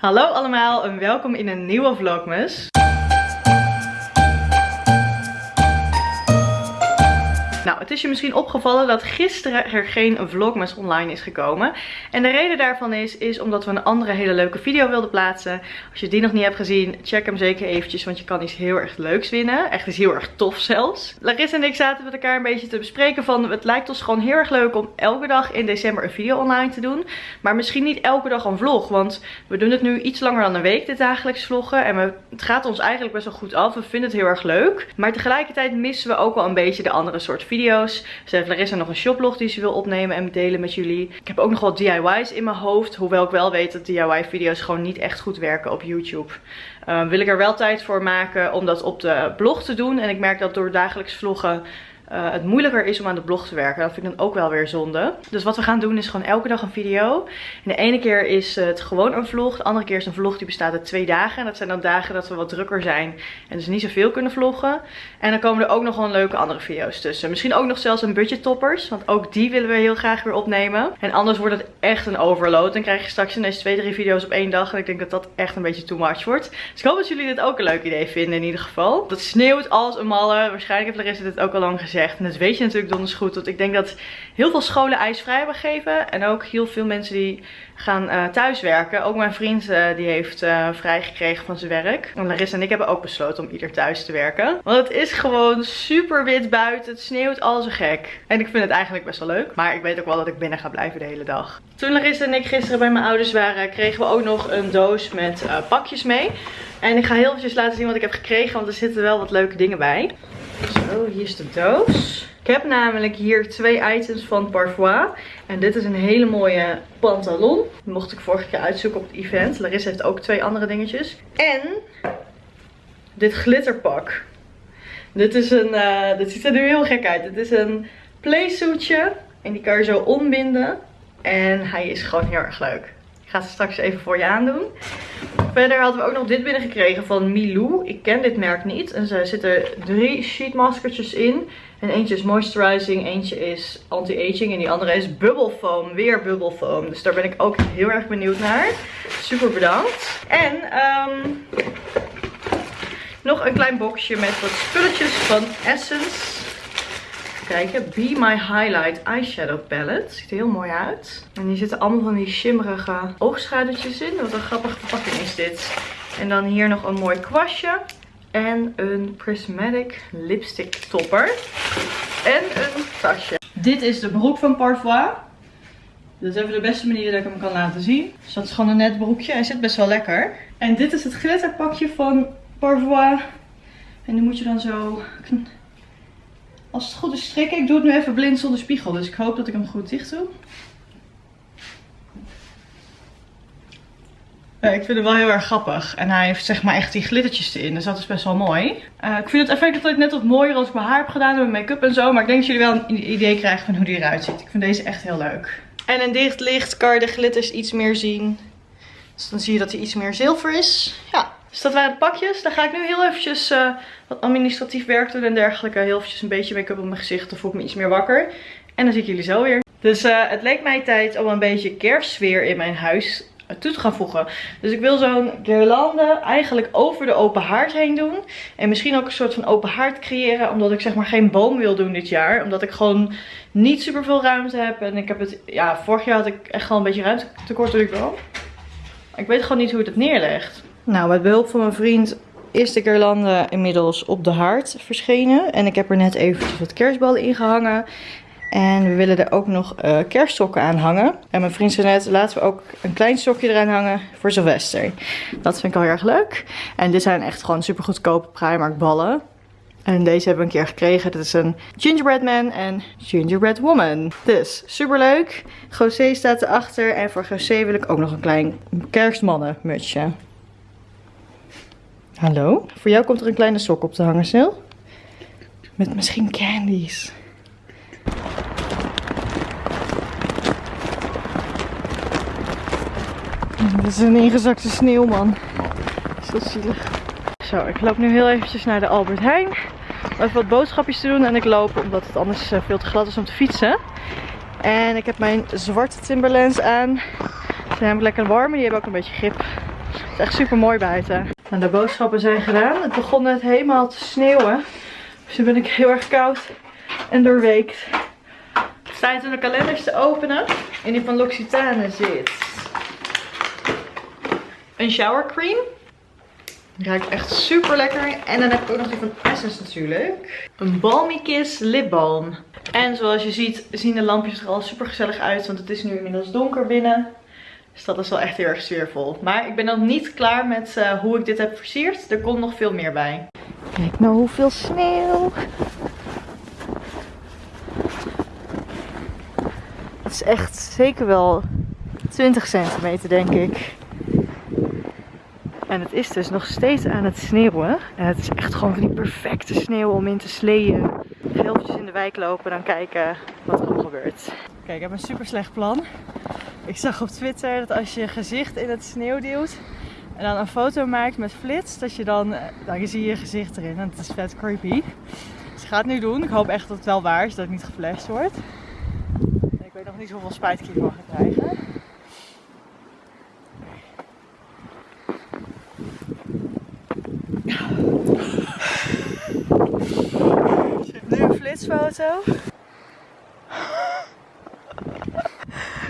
Hallo allemaal en welkom in een nieuwe Vlogmas. Nou, het is je misschien opgevallen dat gisteren er geen vlogmas online is gekomen. En de reden daarvan is, is omdat we een andere hele leuke video wilden plaatsen. Als je die nog niet hebt gezien, check hem zeker eventjes, want je kan iets heel erg leuks winnen. Echt is heel erg tof zelfs. Larissa en ik zaten met elkaar een beetje te bespreken van, het lijkt ons gewoon heel erg leuk om elke dag in december een video online te doen. Maar misschien niet elke dag een vlog, want we doen het nu iets langer dan een week, dit dagelijks vloggen. En we, het gaat ons eigenlijk best wel goed af, we vinden het heel erg leuk. Maar tegelijkertijd missen we ook wel een beetje de andere soort video's. Ze heeft Larissa nog een shoplog die ze wil opnemen en delen met jullie. Ik heb ook nog wat DIY's in mijn hoofd. Hoewel ik wel weet dat DIY video's gewoon niet echt goed werken op YouTube. Uh, wil ik er wel tijd voor maken om dat op de blog te doen. En ik merk dat door dagelijks vloggen uh, het moeilijker is om aan de blog te werken. Dat vind ik dan ook wel weer zonde. Dus wat we gaan doen is gewoon elke dag een video. En de ene keer is het gewoon een vlog. De andere keer is een vlog die bestaat uit twee dagen. En dat zijn dan dagen dat we wat drukker zijn. En dus niet zoveel kunnen vloggen. En dan komen er ook nog wel leuke andere video's tussen. Misschien ook nog zelfs een budget toppers. Want ook die willen we heel graag weer opnemen. En anders wordt het echt een overload. Dan krijg je straks ineens twee, drie video's op één dag. En ik denk dat dat echt een beetje too much wordt. Dus ik hoop dat jullie dit ook een leuk idee vinden in ieder geval. Dat sneeuwt als een malle. Waarschijnlijk heeft Larissa dit ook al lang gezegd. En dat weet je natuurlijk donders goed. Want ik denk dat heel veel scholen ijsvrij hebben gegeven. En ook heel veel mensen die gaan uh, thuiswerken. Ook mijn vriend uh, die heeft uh, vrijgekregen van zijn werk. En Larissa en ik hebben ook besloten om ieder thuis te werken. Want het is gewoon super wit buiten. Het sneeuwt al zo gek. En ik vind het eigenlijk best wel leuk. Maar ik weet ook wel dat ik binnen ga blijven de hele dag. Toen Larissa en ik gisteren bij mijn ouders waren, kregen we ook nog een doos met pakjes mee. En ik ga heel eventjes laten zien wat ik heb gekregen. Want er zitten wel wat leuke dingen bij. Zo, hier is de doos. Ik heb namelijk hier twee items van Parfois. En dit is een hele mooie pantalon. Die mocht ik vorige keer uitzoeken op het event. Larissa heeft ook twee andere dingetjes. En dit glitterpak. Dit, is een, uh, dit ziet er nu heel gek uit. Dit is een playsuitje. En die kan je zo ombinden. En hij is gewoon heel erg leuk. Ga ze straks even voor je aandoen. Verder hadden we ook nog dit binnengekregen van Milou. Ik ken dit merk niet. En er zitten drie sheetmaskertjes in. En eentje is moisturizing, eentje is anti-aging en die andere is bubble foam. Weer bubble foam. Dus daar ben ik ook heel erg benieuwd naar. Super bedankt. En um, nog een klein boxje met wat spulletjes van Essence kijken. Be My Highlight Eyeshadow Palette. Ziet er heel mooi uit. En hier zitten allemaal van die shimmerige oogschaduwtjes in. Wat een grappige verpakking is dit. En dan hier nog een mooi kwastje. En een prismatic lipstick topper. En een tasje. Dit is de broek van Parfois. Dat is even de beste manier dat ik hem kan laten zien. Dus dat is gewoon een net broekje. Hij zit best wel lekker. En dit is het glitterpakje van Parfois. En die moet je dan zo als het goed is strikken. Ik doe het nu even blind zonder spiegel. Dus ik hoop dat ik hem goed dicht doe. Uh, ik vind hem wel heel erg grappig. En hij heeft zeg maar echt die glittertjes erin. Dus dat is best wel mooi. Uh, ik vind het effect altijd net wat mooier als ik mijn haar heb gedaan. Met make-up en zo. Maar ik denk dat jullie wel een idee krijgen van hoe die eruit ziet. Ik vind deze echt heel leuk. En in dicht licht kan je de glitters iets meer zien. Dus dan zie je dat hij iets meer zilver is. Ja. Dus dat waren de pakjes. Dan ga ik nu heel eventjes uh, wat administratief werk doen en dergelijke. Heel eventjes een beetje make-up op mijn gezicht. Dan voel ik me iets meer wakker. En dan zie ik jullie zo weer. Dus uh, het leek mij tijd om een beetje kerstsfeer in mijn huis toe te gaan voegen. Dus ik wil zo'n guirlande eigenlijk over de open haard heen doen. En misschien ook een soort van open haard creëren. Omdat ik zeg maar geen boom wil doen dit jaar. Omdat ik gewoon niet super veel ruimte heb. En ik heb het, ja, vorig jaar had ik echt gewoon een beetje ruimte tekort doe ik wel. Ik weet gewoon niet hoe het het neerlegt. Nou, met behulp van mijn vriend is de guirlande inmiddels op de haard verschenen. En ik heb er net eventjes wat kerstballen in gehangen. En we willen er ook nog uh, aan hangen. En mijn vriend zei net, laten we ook een klein sokje eraan hangen voor Sylvester. Dat vind ik al heel erg leuk. En dit zijn echt gewoon super goedkope Primark ballen. En deze hebben we een keer gekregen. Dit is een Gingerbread Man en Gingerbread Woman. Dus super leuk. José staat erachter. En voor José wil ik ook nog een klein kerstmannenmutsje. Hallo? Voor jou komt er een kleine sok op te hangen, Sil. Met misschien candies. Dit is een ingezakte sneeuwman. Zo zielig. Zo, ik loop nu heel eventjes naar de Albert Heijn. Om even wat boodschapjes te doen. En ik loop omdat het anders eh, veel te glad is om te fietsen. En ik heb mijn zwarte Timberlands aan. Ze zijn lekker warm. Die hebben ook een beetje grip Het is echt super mooi buiten. Nou, de boodschappen zijn gedaan. Het begon net helemaal te sneeuwen. Dus nu ben ik heel erg koud en doorweekt. Het is tijd om de kalenders te openen. In die van L'Occitane zit een shower cream. Ruikt echt super lekker. En dan heb ik ook nog die van Essence natuurlijk. Een Balmy Kiss lip balm. En zoals je ziet zien de lampjes er al super gezellig uit. Want het is nu inmiddels donker binnen. Dus dat is wel echt heel erg sfeervol. Maar ik ben nog niet klaar met uh, hoe ik dit heb versierd. Er komt nog veel meer bij. Kijk nou hoeveel sneeuw. Het is echt zeker wel 20 centimeter denk ik. En het is dus nog steeds aan het sneeuwen. En het is echt gewoon van die perfecte sneeuw om in te sleeën. Geeltjes in de wijk lopen, dan kijken wat er gebeurt. Kijk, ik heb een super slecht plan. Ik zag op Twitter dat als je gezicht in het sneeuw duwt en dan een foto maakt met flits, dat je dan, eh, dan zie je je gezicht erin. En het is vet creepy. Dus ik ga het nu doen. Ik hoop echt dat het wel waar is, dat ik niet geflasht word. Ik weet nog niet hoeveel spijt ik hiervan ga krijgen. Nu een flitsfoto.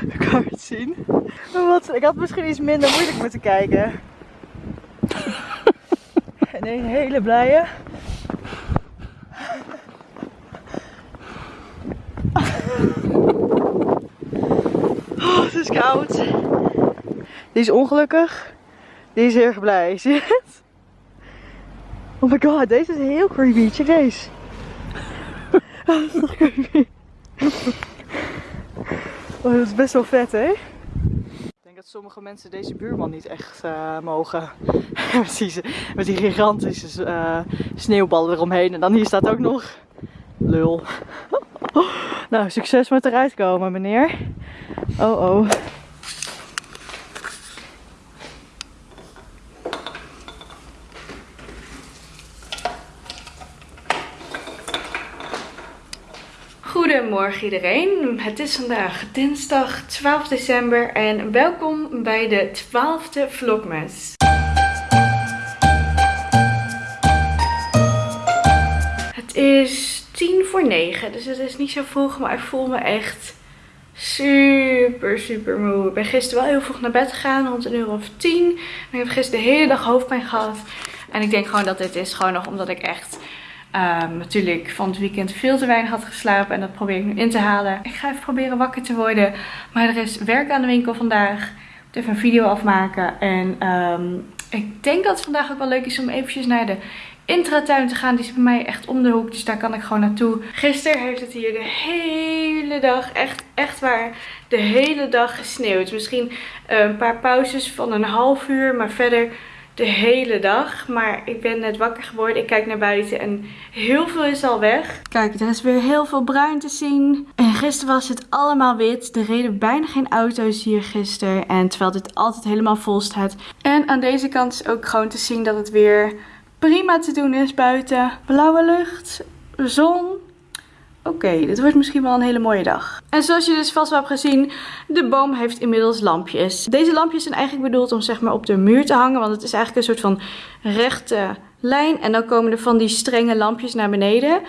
Ik kan het zien. Wat, ik had misschien iets minder moeilijk moeten kijken. En een hele blije. Oh, het is koud. Die is ongelukkig. Die is heel erg blij. Zie je het? Oh my god, deze is heel creepy. Check deze. dat is toch creepy. Oh, dat is best wel vet, hè? Ik denk dat sommige mensen deze buurman niet echt uh, mogen. met, die, met die gigantische uh, sneeuwballen eromheen. En dan hier staat ook nog lul. nou, succes met eruit komen, meneer. Oh oh. Goedemorgen iedereen. Het is vandaag dinsdag 12 december en welkom bij de 12e vlogmas. Het is 10 voor 9, dus het is niet zo vroeg, maar ik voel me echt super super moe. Ik ben gisteren wel heel vroeg naar bed gegaan, rond een uur of 10. En ik heb gisteren de hele dag hoofdpijn gehad. En ik denk gewoon dat dit is gewoon nog omdat ik echt Um, natuurlijk van het weekend veel te weinig had geslapen. En dat probeer ik nu in te halen. Ik ga even proberen wakker te worden. Maar er is werk aan de winkel vandaag. Ik moet even een video afmaken. En um, ik denk dat het vandaag ook wel leuk is om eventjes naar de intratuin te gaan. Die is bij mij echt om de hoek. Dus daar kan ik gewoon naartoe. Gisteren heeft het hier de hele dag, echt, echt waar, de hele dag gesneeuwd. Misschien een paar pauzes van een half uur. Maar verder de hele dag. Maar ik ben net wakker geworden. Ik kijk naar buiten en heel veel is al weg. Kijk, er is weer heel veel bruin te zien. En gisteren was het allemaal wit. Er reden bijna geen auto's hier gisteren. En terwijl dit altijd helemaal vol staat. En aan deze kant is ook gewoon te zien dat het weer prima te doen is buiten. Blauwe lucht, zon, Oké, dit wordt misschien wel een hele mooie dag. En zoals je dus vast wel hebt gezien, de boom heeft inmiddels lampjes. Deze lampjes zijn eigenlijk bedoeld om zeg maar op de muur te hangen. Want het is eigenlijk een soort van rechte lijn. En dan komen er van die strenge lampjes naar beneden.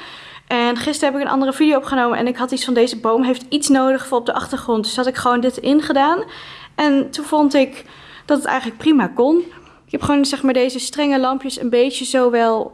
En gisteren heb ik een andere video opgenomen en ik had iets van deze boom heeft iets nodig voor op de achtergrond. Dus had ik gewoon dit ingedaan. En toen vond ik dat het eigenlijk prima kon. Ik heb gewoon zeg maar deze strenge lampjes een beetje zo wel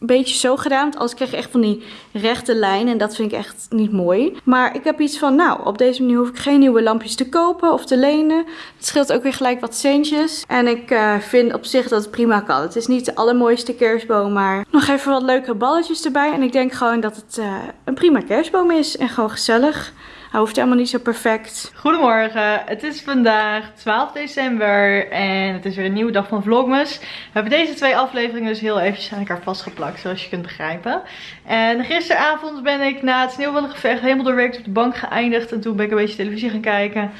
een beetje zo gedaan. Want anders krijg je echt van die rechte lijnen. En dat vind ik echt niet mooi. Maar ik heb iets van, nou, op deze manier hoef ik geen nieuwe lampjes te kopen of te lenen. Het scheelt ook weer gelijk wat centjes. En ik uh, vind op zich dat het prima kan. Het is niet de allermooiste kerstboom, maar nog even wat leuke balletjes erbij. En ik denk gewoon dat het uh, een prima kerstboom is. En gewoon gezellig. Hij hoeft helemaal niet zo perfect. Goedemorgen, het is vandaag 12 december en het is weer een nieuwe dag van Vlogmas. We hebben deze twee afleveringen dus heel eventjes aan elkaar vastgeplakt, zoals je kunt begrijpen. En gisteravond ben ik na het sneeuwballengevecht helemaal doorwerkt op de bank geëindigd. En toen ben ik een beetje televisie gaan kijken.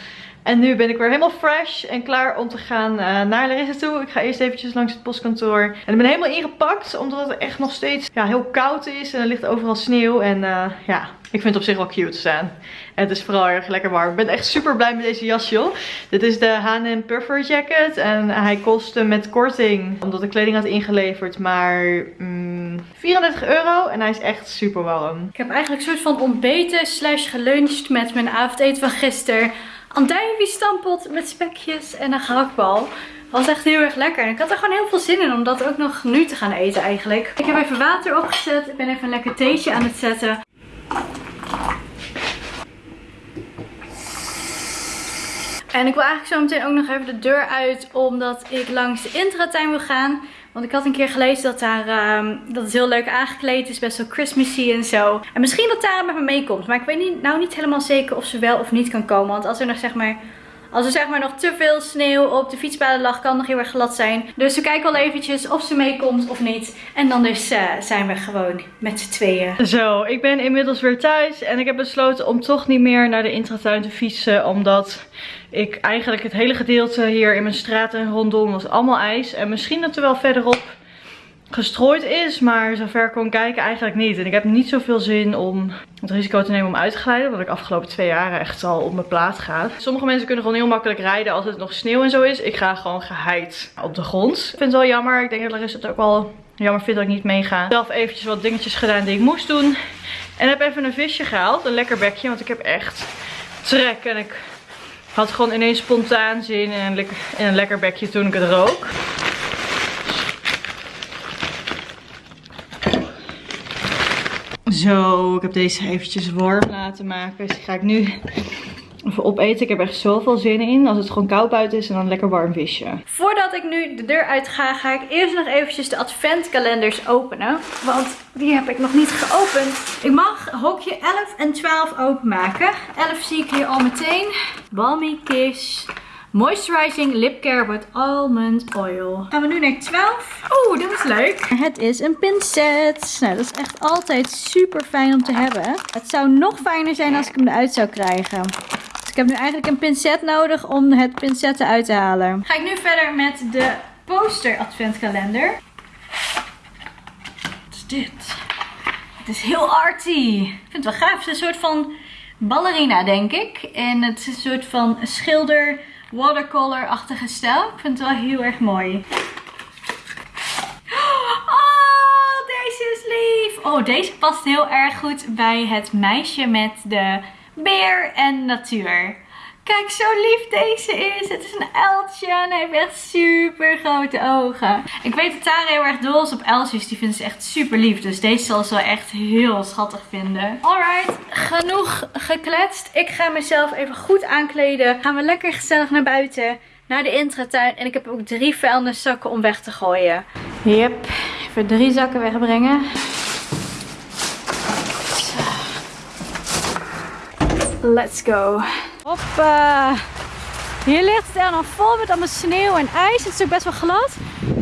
En nu ben ik weer helemaal fresh en klaar om te gaan uh, naar Larissa toe. Ik ga eerst eventjes langs het postkantoor. En ik ben helemaal ingepakt, omdat het echt nog steeds ja, heel koud is. En er ligt overal sneeuw. En uh, ja, Ik vind het op zich wel cute staan. En het is vooral erg lekker warm. Ik ben echt super blij met deze jas, joh. Dit is de H&M Puffer Jacket. En hij kostte met korting, omdat de kleding had ingeleverd, maar mm, 34 euro. En hij is echt super warm. Ik heb eigenlijk een soort van ontbeten slash geluncht met mijn avondeten van gisteren. Andijvie stampot met spekjes en een gehaktbal. Was echt heel erg lekker. En ik had er gewoon heel veel zin in om dat ook nog nu te gaan eten eigenlijk. Ik heb even water opgezet. Ik ben even een lekker theetje aan het zetten. En ik wil eigenlijk zo meteen ook nog even de deur uit. Omdat ik langs de intratuin wil gaan. Want ik had een keer gelezen dat, daar, ehm, dat het heel leuk aangekleed is. Best wel Christmassy en zo. En misschien dat Tara met me meekomt. Maar ik weet niet, nou niet helemaal zeker of ze wel of niet kan komen. Want als er nog zeg maar als er zeg maar nog te veel sneeuw op de fietspaden lag, kan nog heel erg glad zijn. Dus we kijken wel eventjes of ze meekomt of niet. En dan dus zijn we gewoon met z'n tweeën. Zo, ik ben inmiddels weer thuis. En ik heb besloten om toch niet meer naar de intratuin te fietsen. Omdat ik eigenlijk het hele gedeelte hier in mijn straat en rondom was allemaal ijs. En misschien dat er wel verderop gestrooid is. Maar zover kon kijken eigenlijk niet. En ik heb niet zoveel zin om het risico te nemen om uit te glijden. Omdat ik afgelopen twee jaren echt al op mijn plaat ga. Sommige mensen kunnen gewoon heel makkelijk rijden als het nog sneeuw en zo is. Ik ga gewoon geheid op de grond. Ik vind het wel jammer. Ik denk dat Larissa het ook wel jammer vindt dat ik niet meega. Zelf eventjes wat dingetjes gedaan die ik moest doen. En heb even een visje gehaald. Een lekker bekje. Want ik heb echt trek. En ik had gewoon ineens spontaan zin in een, lekker, in een lekker bekje toen ik het rook. Zo, ik heb deze eventjes warm laten maken. Dus die ga ik nu even opeten. Ik heb echt zoveel zin in. Als het gewoon koud buiten is en dan lekker warm visje. Voordat ik nu de deur uit ga, ga ik eerst nog eventjes de adventkalenders openen. Want die heb ik nog niet geopend. Ik mag hokje 11 en 12 openmaken. 11 zie ik hier al meteen. Balmy Kiss. Moisturizing Lip Care with Almond Oil. Gaan we nu naar 12. Oeh, dit is leuk. Het is een pincet. Nou, dat is echt altijd super fijn om te hebben. Het zou nog fijner zijn als ik hem eruit zou krijgen. Dus ik heb nu eigenlijk een pincet nodig om het pincet uit te halen. Ga ik nu verder met de poster adventkalender. Wat is dit? Het is heel arty. Ik vind het wel gaaf. Het is een soort van ballerina, denk ik. En het is een soort van schilder watercolor-achtige stijl. Ik vind het wel heel erg mooi. Oh, deze is lief. Oh, deze past heel erg goed bij het meisje met de beer en natuur. Kijk zo lief deze is. Het is een uiltje en hij heeft echt super grote ogen. Ik weet dat Tara heel erg dol is op uiltjes. Die vindt ze echt super lief. Dus deze zal ze echt heel schattig vinden. Alright, genoeg gekletst. Ik ga mezelf even goed aankleden. Gaan we lekker gezellig naar buiten. Naar de intratuin. En ik heb ook drie vuilniszakken om weg te gooien. Yep, even drie zakken wegbrengen. Let's go. Hoppa. Hier ligt het er vol met allemaal sneeuw en ijs. Het is ook best wel glad.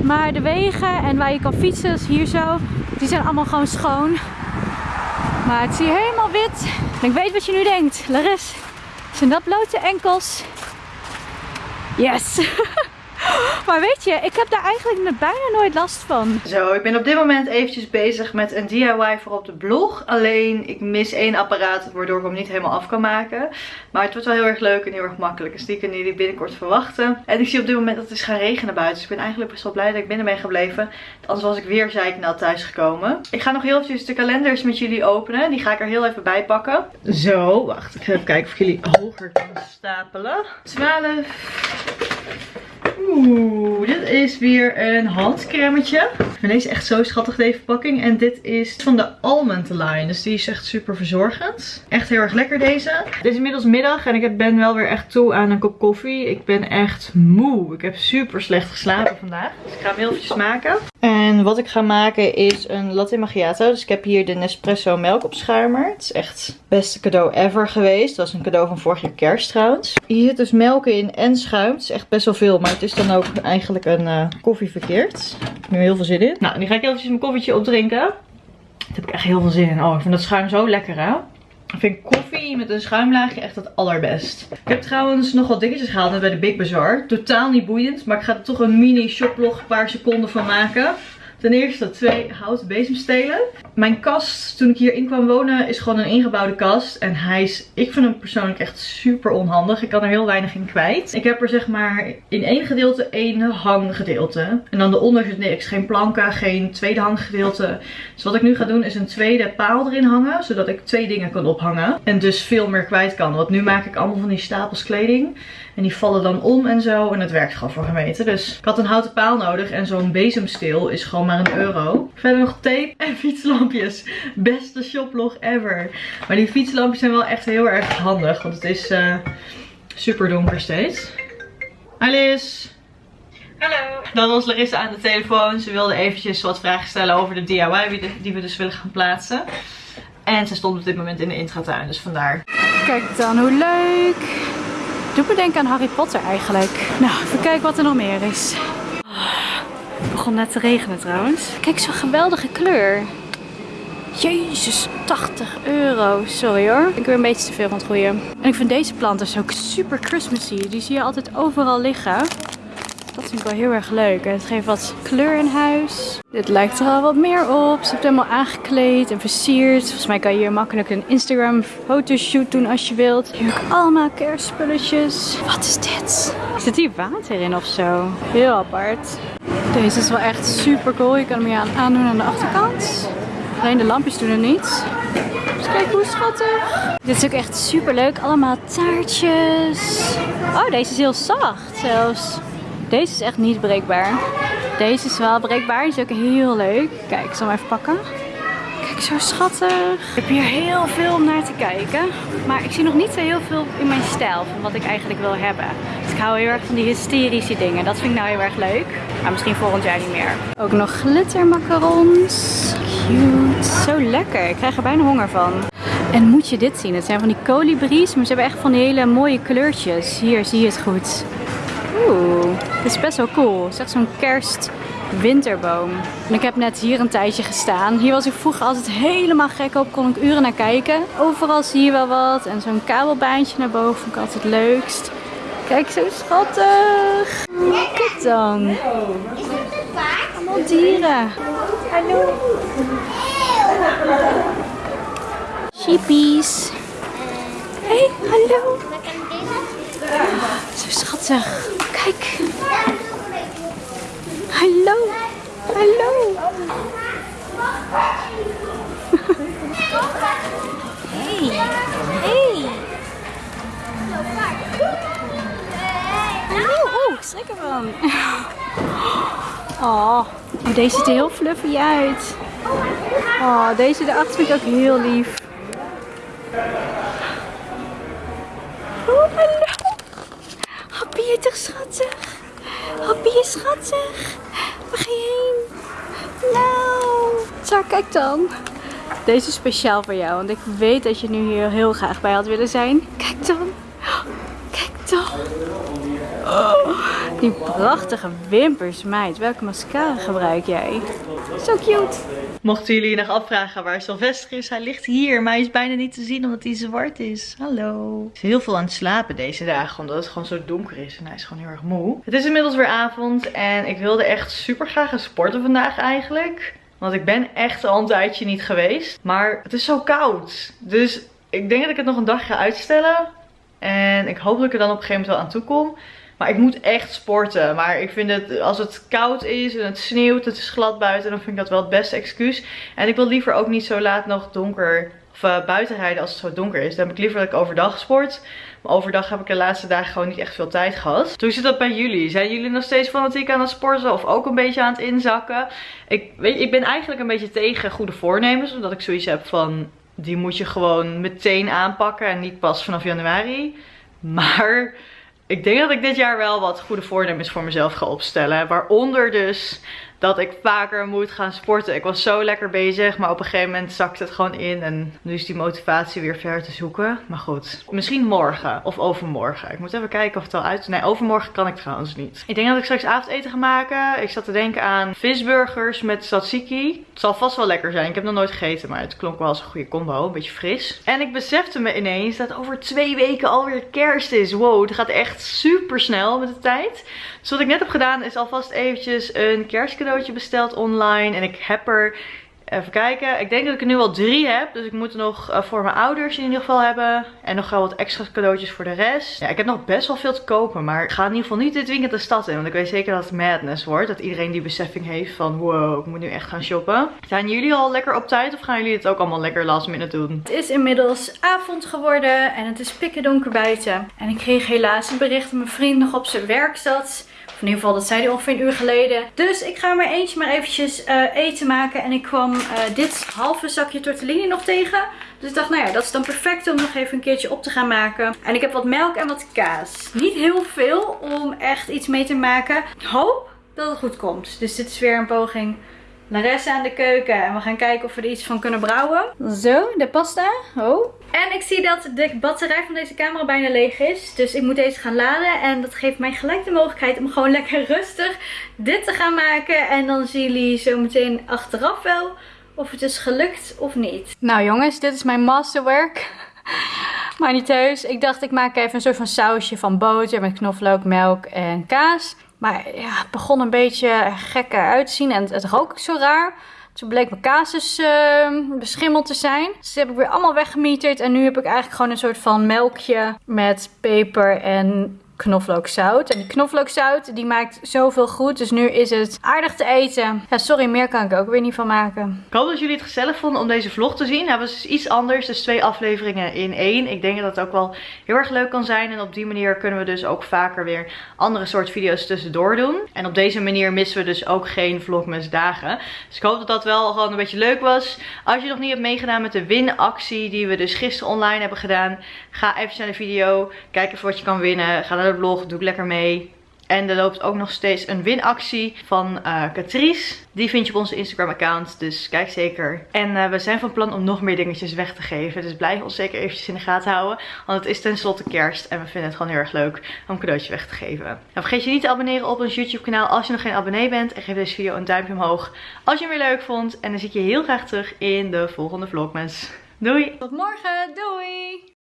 Maar de wegen en waar je kan fietsen, dus hier zo, die zijn allemaal gewoon schoon. Maar het is hier helemaal wit. En ik weet wat je nu denkt. Laris, zijn dat blote enkels? Yes! Maar weet je, ik heb daar eigenlijk bijna nooit last van. Zo, ik ben op dit moment eventjes bezig met een DIY voor op de blog. Alleen, ik mis één apparaat, waardoor ik hem niet helemaal af kan maken. Maar het wordt wel heel erg leuk en heel erg makkelijk. Dus die kunnen jullie binnenkort verwachten. En ik zie op dit moment dat het is gaan regenen buiten. Dus ik ben eigenlijk best wel blij dat ik binnen ben gebleven. Anders was ik weer zeiknat thuis gekomen. Ik ga nog heel eventjes de kalenders met jullie openen. Die ga ik er heel even bij pakken. Zo, wacht. Ik ga even kijken of jullie hoger kan stapelen. 12... Oeh, dit is weer een handcremetje. Ik deze echt zo schattig, deze verpakking. En dit is van de Almond line. Dus die is echt super verzorgend. Echt heel erg lekker deze. Het is inmiddels middag en ik ben wel weer echt toe aan een kop koffie. Ik ben echt moe. Ik heb super slecht geslapen vandaag. Dus ik ga hem heel eventjes maken. En wat ik ga maken is een latte macchiato. Dus ik heb hier de Nespresso melkopschuimer. Het is echt het beste cadeau ever geweest. Dat was een cadeau van vorig jaar kerst trouwens. Hier zit dus melk in en schuim. Het is echt best wel veel, maar het is dan ook eigenlijk een uh, koffie verkeerd. Ik heb nu heel veel zin in. Nou, nu ga ik eventjes mijn koffietje opdrinken. Daar heb ik echt heel veel zin in. Oh, ik vind dat schuim zo lekker hè. Ik vind koffie met een schuimlaagje echt het allerbest. Ik heb trouwens nog wat dingetjes gehaald bij de Big Bazaar. Totaal niet boeiend, maar ik ga er toch een mini shoplog een paar seconden van maken. Ten eerste twee houten bezemstelen. Mijn kast, toen ik hierin kwam wonen, is gewoon een ingebouwde kast. En hij is, ik vind hem persoonlijk echt super onhandig. Ik kan er heel weinig in kwijt. Ik heb er zeg maar in één gedeelte één hanggedeelte. En dan eronder zit niks. Geen planken, geen tweede hanggedeelte. Dus wat ik nu ga doen is een tweede paal erin hangen. Zodat ik twee dingen kan ophangen. En dus veel meer kwijt kan. Want nu maak ik allemaal van die stapels kleding. En die vallen dan om en zo. En het werkt gewoon voor gemeten. Dus ik had een houten paal nodig. En zo'n bezemsteel is gewoon maar een euro. Verder nog tape en fietslampjes. Beste shoplog ever. Maar die fietslampjes zijn wel echt heel erg handig. Want het is uh, super donker steeds. Alice. Hallo. Dan was Larissa aan de telefoon. Ze wilde eventjes wat vragen stellen over de DIY die we dus willen gaan plaatsen. En ze stond op dit moment in de intratuin, dus vandaar. Kijk dan, hoe leuk. Doe me denken aan Harry Potter eigenlijk. Nou, even kijken wat er nog meer is. Het begon net te regenen trouwens. Kijk, zo'n geweldige kleur. Jezus, 80 euro. Sorry hoor. Ik weer een beetje te veel van het groeien. En ik vind deze planten dus ook super Christmassy. Die zie je altijd overal liggen. Dat vind ik wel heel erg leuk. En het geeft wat kleur in huis. Dit lijkt er al wat meer op. Ze heeft helemaal aangekleed en versierd. Volgens mij kan je hier makkelijk een Instagram fotoshoot doen als je wilt. Hier ook allemaal kerstspulletjes. Wat is dit? Zit hier water in of zo? Heel apart. Deze is wel echt super cool. Je kan hem hier aan aandoen aan de achterkant. Alleen de lampjes doen het niet. Dus kijk hoe schattig. Dit is ook echt super leuk. Allemaal taartjes. Oh, deze is heel zacht zelfs. Deze is echt niet breekbaar. Deze is wel breekbaar. Die is ook heel leuk. Kijk, ik zal hem even pakken. Kijk, zo schattig. Ik heb hier heel veel om naar te kijken. Maar ik zie nog niet zo heel veel in mijn stijl van wat ik eigenlijk wil hebben. Dus ik hou heel erg van die hysterische dingen. Dat vind ik nou heel erg leuk. Maar misschien volgend jaar niet meer. Ook nog glittermacarons. Zo lekker. Ik krijg er bijna honger van. En moet je dit zien? Het zijn van die kolibries, maar ze hebben echt van die hele mooie kleurtjes. Hier zie je het goed. Oeh, dit is best wel cool. Het is echt zo'n kerst winterboom. En ik heb net hier een tijdje gestaan. Hier was ik vroeger altijd helemaal gek op. Kon ik uren naar kijken. Overal zie je wel wat. En zo'n kabelbaantje naar boven vond ik altijd het leukst. Kijk, zo schattig. Kijk dan. Is het een paard? Dieren. Hallo. Sheepies. Hey, hallo. Zo schattig. Kijk. Hallo. Hallo. Hey. Hey. Hallo. Oh, ik schrik ervan. Oh, deze ziet er heel fluffy uit. Oh, deze erachter vind ik ook heel lief. Oh, hallo. Happy toch schattig? Happy is schattig. Waar ga je heen? Nou. Zo, kijk dan. Deze is speciaal voor jou, want ik weet dat je nu hier heel graag bij had willen zijn. Kijk dan. Kijk dan. Oh, die prachtige wimpers, meid. Welke mascara gebruik jij? Zo cute. Mochten jullie je nog afvragen waar Sylvester is, hij ligt hier. Maar hij is bijna niet te zien omdat hij zwart is. Hallo. Hij is heel veel aan het slapen deze dagen, omdat het gewoon zo donker is. En hij is gewoon heel erg moe. Het is inmiddels weer avond en ik wilde echt super graag gaan sporten vandaag eigenlijk. Want ik ben echt al een tijdje niet geweest. Maar het is zo koud. Dus ik denk dat ik het nog een dag ga uitstellen. En ik hoop dat ik er dan op een gegeven moment wel aan toe kom. Maar ik moet echt sporten. Maar ik vind het, als het koud is en het sneeuwt, het is glad buiten, dan vind ik dat wel het beste excuus. En ik wil liever ook niet zo laat nog donker, of uh, buiten rijden als het zo donker is. Dan heb ik liever dat ik overdag sport. Maar overdag heb ik de laatste dagen gewoon niet echt veel tijd gehad. Hoe zit dat bij jullie? Zijn jullie nog steeds fanatiek aan het sporten of ook een beetje aan het inzakken? Ik, weet, ik ben eigenlijk een beetje tegen goede voornemens. Omdat ik zoiets heb van, die moet je gewoon meteen aanpakken en niet pas vanaf januari. Maar ik denk dat ik dit jaar wel wat goede voornemens voor mezelf ga opstellen. Waaronder dus dat ik vaker moet gaan sporten. Ik was zo lekker bezig, maar op een gegeven moment zakte het gewoon in. En nu is die motivatie weer ver te zoeken. Maar goed, misschien morgen of overmorgen. Ik moet even kijken of het al uit... Nee, overmorgen kan ik trouwens niet. Ik denk dat ik straks avondeten ga maken. Ik zat te denken aan visburgers met tzatziki. Het zal vast wel lekker zijn. Ik heb nog nooit gegeten, maar het klonk wel als een goede combo. Een beetje fris. En ik besefte me ineens dat over twee weken alweer kerst is. Wow, het gaat echt super snel met de tijd. Dus wat ik net heb gedaan is alvast eventjes een kerstcadeau cadeautje besteld online. En ik heb er Even kijken. Ik denk dat ik er nu al drie heb. Dus ik moet nog uh, voor mijn ouders in ieder geval hebben. En nog wel wat extra cadeautjes voor de rest. Ja, ik heb nog best wel veel te kopen. Maar ik ga in ieder geval niet dit weekend de stad in. Want ik weet zeker dat het madness wordt. Dat iedereen die beseffing heeft van wow, ik moet nu echt gaan shoppen. Zijn jullie al lekker op tijd? Of gaan jullie het ook allemaal lekker last minute doen? Het is inmiddels avond geworden. En het is pikken donker buiten. En ik kreeg helaas een bericht dat mijn vriend nog op zijn werk zat in ieder geval, dat zei hij ongeveer een uur geleden. Dus ik ga maar eentje maar eventjes uh, eten maken. En ik kwam uh, dit halve zakje tortellini nog tegen. Dus ik dacht, nou ja, dat is dan perfect om nog even een keertje op te gaan maken. En ik heb wat melk en wat kaas. Niet heel veel om echt iets mee te maken. Ik hoop dat het goed komt. Dus dit is weer een poging Larissa aan de keuken. En we gaan kijken of we er iets van kunnen brouwen. Zo, de pasta. Oh. En ik zie dat de batterij van deze camera bijna leeg is. Dus ik moet deze gaan laden. En dat geeft mij gelijk de mogelijkheid om gewoon lekker rustig dit te gaan maken. En dan zien jullie zo meteen achteraf wel of het is gelukt of niet. Nou jongens, dit is mijn masterwork. Maar niet heus. Ik dacht ik maak even een soort van sausje van boter met knoflook, melk en kaas. Maar ja, het begon een beetje gek uit te zien en het, het rook zo raar. Toen bleek mijn kaas dus uh, beschimmeld te zijn. Dus die heb ik weer allemaal weggemieterd. En nu heb ik eigenlijk gewoon een soort van melkje met peper en knoflookzout. En die knoflookzout die maakt zoveel goed. Dus nu is het aardig te eten. Ja, sorry, meer kan ik ook weer niet van maken. Ik hoop dat jullie het gezellig vonden om deze vlog te zien. Het was dus iets anders. Dus twee afleveringen in één. Ik denk dat het ook wel heel erg leuk kan zijn. En op die manier kunnen we dus ook vaker weer andere soort video's tussendoor doen. En op deze manier missen we dus ook geen vlogmas dagen. Dus ik hoop dat dat wel gewoon een beetje leuk was. Als je nog niet hebt meegedaan met de winactie die we dus gisteren online hebben gedaan. Ga even naar de video. Kijk even wat je kan winnen. Ga naar de blog. Doe ik lekker mee. En er loopt ook nog steeds een winactie van uh, Catrice. Die vind je op onze Instagram account. Dus kijk zeker. En uh, we zijn van plan om nog meer dingetjes weg te geven. Dus blijf ons zeker eventjes in de gaten houden. Want het is tenslotte kerst. En we vinden het gewoon heel erg leuk om een cadeautje weg te geven. En vergeet je niet te abonneren op ons YouTube kanaal als je nog geen abonnee bent. En geef deze video een duimpje omhoog als je hem weer leuk vond. En dan zie ik je heel graag terug in de volgende vlogmas. Doei! Tot morgen! Doei!